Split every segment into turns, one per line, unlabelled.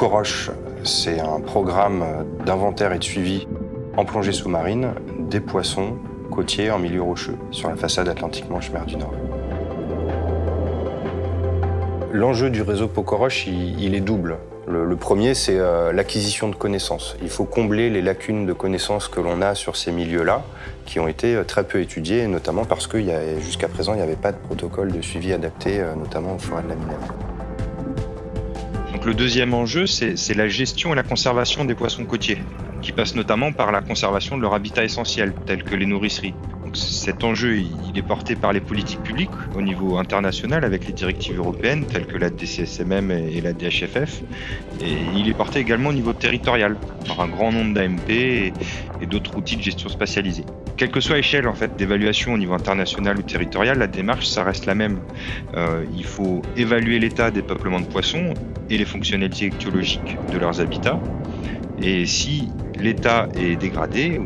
Pocoroche, c'est un programme d'inventaire et de suivi en plongée sous-marine des poissons côtiers en milieu rocheux sur la façade Atlantique-Manche mer du Nord. L'enjeu du réseau Pocoroche, il, est double. Le, premier, c'est euh, l'acquisition de connaissances. Il faut combler les lacunes de connaissances que l'on a sur ces milieux-là, qui ont été euh, très peu étudiés, notamment parce que jusqu'à présent, il n'y avait pas de protocole de suivi adapté, euh, notamment aux forêts de la Minerve.
Le deuxième enjeu, c'est la gestion et la conservation des poissons côtiers, qui passe notamment par la conservation de leur habitat essentiel, tel que les nourrisseries cet enjeu, est porté par les politiques publiques au niveau international avec les directives européennes telles que la DCSMM et la DHFF. Et il est porté également au niveau territorial par un grand nombre d'AMP et, d'autres outils de gestion spatialisés. Quelle que soit l'échelle en fait, d'évaluation au niveau international ou territorial, la démarche, reste la même. Euh, il faut évaluer l'état des peuplements de poissons et les fonctionnalités écologiques de leurs habitats. Et si l'état est dégradé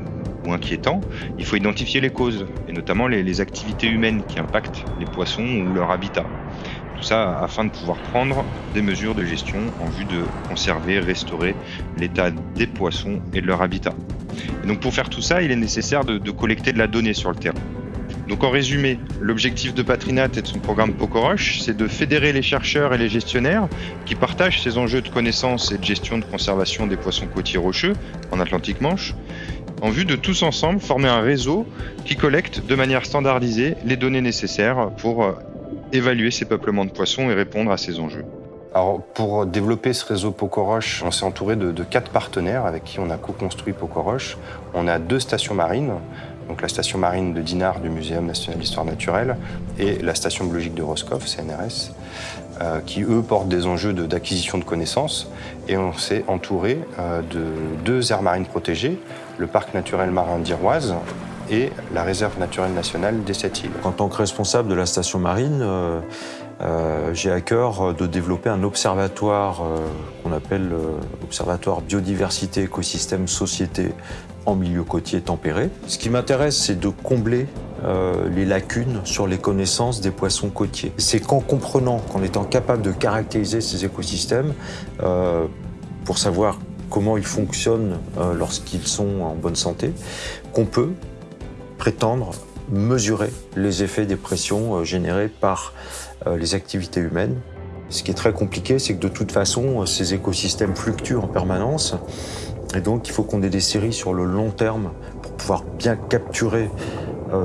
ou inquiétant, il faut identifier les causes, et notamment les, activités humaines qui impactent les poissons ou leur habitat. Tout ça afin de pouvoir prendre des mesures de gestion en vue de conserver, restaurer l'état des poissons et de leur habitat. Et donc pour faire tout ça, il est nécessaire de, collecter de la donnée sur le terrain. Donc en résumé, l'objectif de Patrinat et de son programme Pocoroche, c'est de fédérer les chercheurs et les gestionnaires qui partagent ces enjeux de connaissance et de gestion de conservation des poissons côtiers rocheux en Atlantique Manche, en vue de tous ensemble former un réseau qui collecte de manière standardisée les données nécessaires pour euh, évaluer ces peuplements de poissons et répondre à ces enjeux.
Pour développer ce réseau Pocoroche, on s'est entouré de, quatre partenaires avec qui on a co-construit Pocoroche. On a deux stations marines, donc la station marine de Dinard du Muséum national d'histoire naturelle et la station biologique de Roscoff, CNRS, euh, qui eux portent des enjeux d'acquisition de, connaissances. Et on s'est entouré euh, de deux aires marines protégées, le parc naturel marin d'Iroise et la réserve naturelle nationale des Sept Îles.
En tant que responsable de la station marine, euh, j'ai à cœur de développer un observatoire euh, qu'on appelle Observatoire Biodiversité, Écosystème, Société en milieu côtier tempéré. Ce qui m'intéresse, c'est de combler les lacunes sur les connaissances des poissons côtiers. C'est qu'en comprenant, qu'en étant capable de caractériser ces écosystèmes, pour savoir comment ils fonctionnent euh, lorsqu'ils sont en bonne santé, qu'on peut prétendre mesurer les effets des pressions euh, générées par euh, les activités humaines. Ce qui est très compliqué, c'est que de toute façon, ces écosystèmes fluctuent en permanence. Et donc, il faut qu'on ait des séries sur le long terme pour pouvoir bien capturer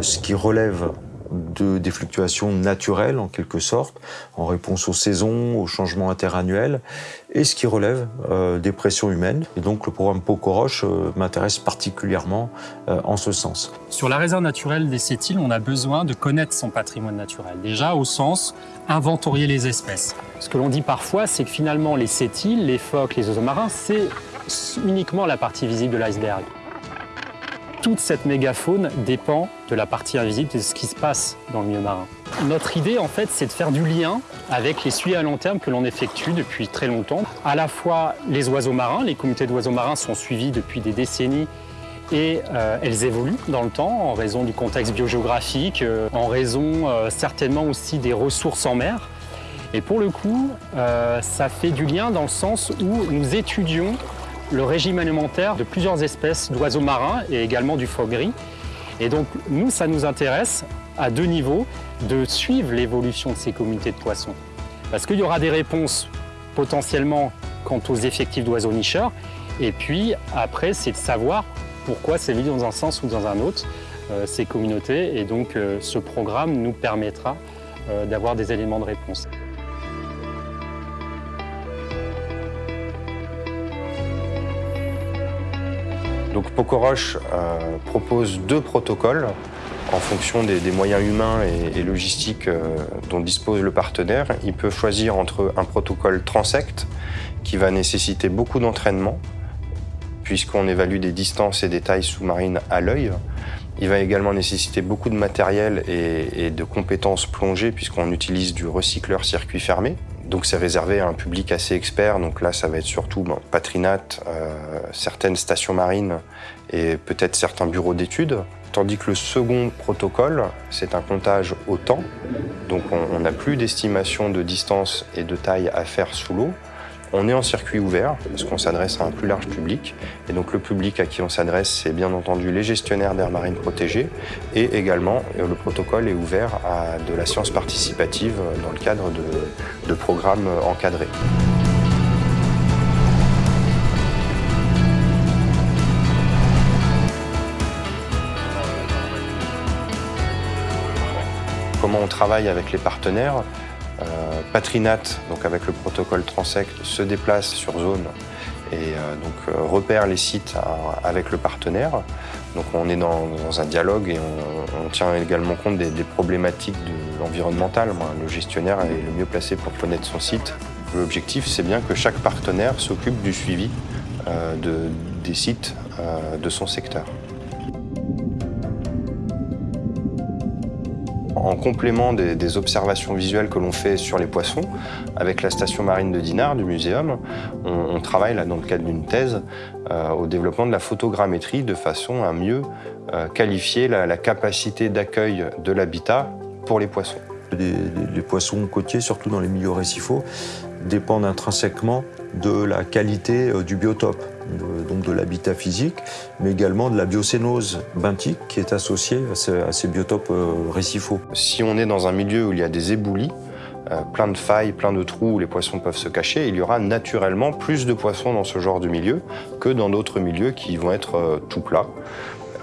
ce qui relève de, des fluctuations naturelles en quelque sorte, en réponse aux saisons, aux changements interannuels, et ce qui relève euh, des pressions humaines. Et donc le programme Pocoroche euh, m'intéresse particulièrement euh, en ce sens.
Sur la réserve naturelle des sept on a besoin de connaître son patrimoine naturel. Déjà au sens inventorier les espèces. Ce que l'on dit parfois, c'est que finalement les sept les phoques, les oiseaux marins, c'est uniquement la partie visible de l'iceberg toute cette mégafaune dépend de la partie invisible de ce qui se passe dans le milieu marin. Notre idée, en fait, c'est de faire du lien avec les suivis à long terme que l'on effectue depuis très longtemps. À la fois les oiseaux marins, les communautés d'oiseaux marins sont suivies depuis des décennies et euh, elles évoluent dans le temps en raison du contexte biogéographique, euh, en raison euh, certainement aussi des ressources en mer. Et pour le coup, ça fait du lien dans le sens où nous étudions le régime alimentaire de plusieurs espèces d'oiseaux marins et également du phoque gris. Et donc, nous, ça nous intéresse à deux niveaux de suivre l'évolution de ces communautés de poissons. Parce qu'il y aura des réponses potentiellement quant aux effectifs d'oiseaux nicheurs. Et puis, après, c'est de savoir pourquoi c'est mis dans un sens ou dans un autre, euh, ces communautés. Et donc, euh, ce programme nous permettra euh, d'avoir des éléments de réponse.
Donc Pocoroche euh, propose deux protocoles en fonction des, moyens humains et, logistiques euh, dont dispose le partenaire. Il peut choisir entre un protocole transect qui va nécessiter beaucoup d'entraînement puisqu'on évalue des distances et des tailles sous-marines à l'œil. Il va également nécessiter beaucoup de matériel et, et de compétences plongées puisqu'on utilise du recycleur circuit fermé. Donc c'est réservé à un public assez expert. Donc là, ça va être surtout Patrinat, euh, certaines stations marines et peut-être certains bureaux d'études. Tandis que le second protocole, c'est un comptage au temps. Donc on n'a plus d'estimation de distance et de taille à faire sous l'eau. On est en circuit ouvert parce qu'on s'adresse à un plus large public. Et donc le public à qui on s'adresse, c'est bien entendu les gestionnaires d'aires marines protégées. Et également, euh, le protocole est ouvert à de la science participative dans le cadre de, de programmes encadrés. comment on travaille avec les partenaires? Euh, Patrinat, donc avec le protocole Transect, se déplace sur zone et euh, euh, repère les sites avec le partenaire. Donc on est dans, un dialogue et on, tient également compte des, problématiques de environnementales. Le gestionnaire est le mieux placé pour connaître son site. L'objectif, c'est bien que chaque partenaire s'occupe du suivi des sites de son secteur. En complément des, observations visuelles que l'on fait sur les poissons, avec la station marine de Dinard du muséum, on, travaille dans le cadre d'une thèse euh, au développement de la photogrammétrie de façon à mieux euh, qualifier la, capacité d'accueil de l'habitat pour les poissons.
Les, poissons côtiers, surtout dans les milieux récifaux, dépendent intrinsèquement de la qualité euh, du biotope donc de l'habitat physique, mais également de la biocénose benthique qui est associée à ces, biotopes euh, récifaux.
Si on est dans un milieu où il y a des éboulis, euh, plein de failles, plein de trous où les poissons peuvent se cacher, il y aura naturellement plus de poissons dans ce genre de milieu que dans d'autres milieux qui vont être tout plats.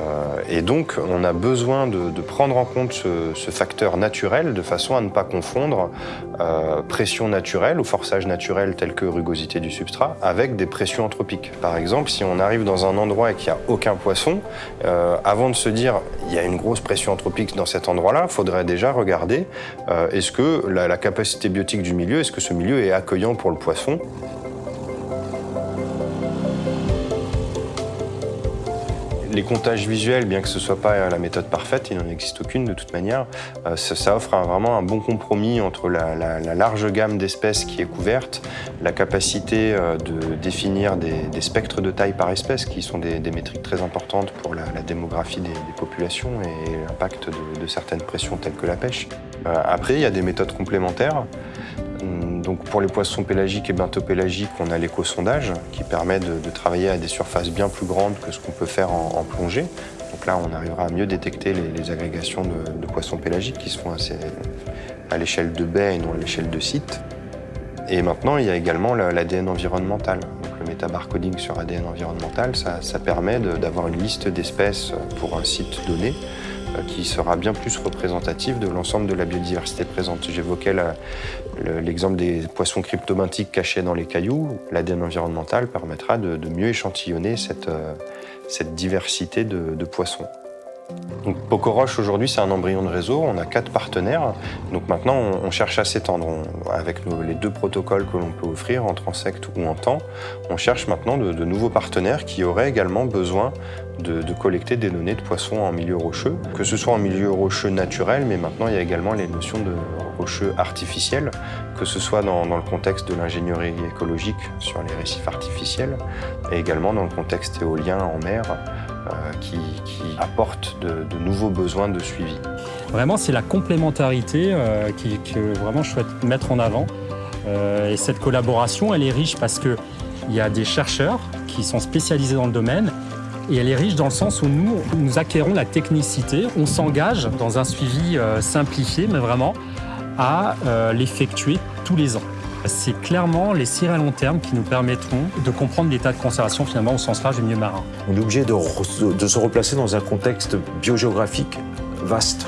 Euh, et donc, on a besoin de, prendre en compte ce, facteur naturel de façon à ne pas confondre euh, pression naturelle ou forçage naturel tel que rugosité du substrat avec des pressions anthropiques. Par exemple, si on arrive dans un endroit et qu'il n'y a aucun poisson, euh, avant de se dire il y a une grosse pression anthropique dans cet endroit-là, il faudrait déjà regarder est-ce que la capacité biotique du milieu, est-ce que ce milieu est accueillant pour le poisson Les comptages visuels, bien que ce ne soit pas la méthode parfaite, il n'en existe aucune de toute manière, euh, ça, offre vraiment un bon compromis entre la, large gamme d'espèces qui est couverte, la capacité euh, de définir des, spectres de taille par espèce, qui sont des, métriques très importantes pour la, démographie des, populations et l'impact de, certaines pressions telles que la pêche. Euh, après, il y a des méthodes complémentaires. Donc pour les poissons pélagiques et bentopélagiques, on a l'éco-sondage qui permet de, travailler à des surfaces bien plus grandes que ce qu'on peut faire en, plongée. Donc là, on arrivera à mieux détecter les, agrégations de, poissons pélagiques qui se font à l'échelle de baie et non à l'échelle de site. Et maintenant, il y a également l'ADN environnemental. Donc le métabarcoding sur ADN environnemental, ça permet d'avoir une liste d'espèces pour un site donné qui sera bien plus représentatif de l'ensemble de la biodiversité présente. J'évoquais l'exemple des poissons cryptobenthiques cachés dans les cailloux. L'ADN environnemental permettra de, mieux échantillonner cette, euh, diversité de poissons. Donc Pocoroche aujourd'hui c'est un embryon de réseau, on a quatre partenaires, donc maintenant on, cherche à s'étendre. Avec les deux protocoles que l'on peut offrir en transect ou en temps, on cherche maintenant de, nouveaux partenaires qui auraient également besoin de, collecter des données de poissons en milieu rocheux, que ce soit en milieu rocheux naturel, mais maintenant il y a également les notions de rocheux artificiels, que ce soit dans, dans le contexte de l'ingénierie écologique sur les récifs artificiels, et également dans le contexte éolien en mer, euh, qui, apporte de, nouveaux besoins de suivi.
Vraiment, c'est la complémentarité euh, que vraiment je souhaite mettre en avant. Euh, et cette collaboration, elle est riche parce qu'il y a des chercheurs qui sont spécialisés dans le domaine et elle est riche dans le sens où nous acquérons la technicité, on s'engage dans un suivi simplifié, mais vraiment à l'effectuer tous les ans. C'est clairement les cires à long terme qui nous permettront de comprendre l'état de conservation finalement au sens large du milieu marin.
On est obligé de, se replacer dans un contexte biogéographique vaste.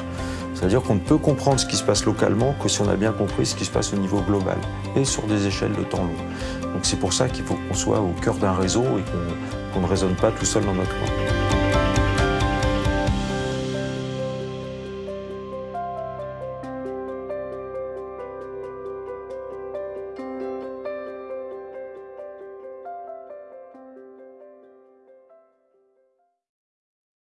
C'est-à-dire qu'on ne peut comprendre ce qui se passe localement que si on a bien compris ce qui se passe au niveau global et sur des échelles de temps long. Donc c'est pour ça qu'il faut qu'on soit au cœur d'un réseau et qu'on ne raisonne pas tout seul dans notre coin.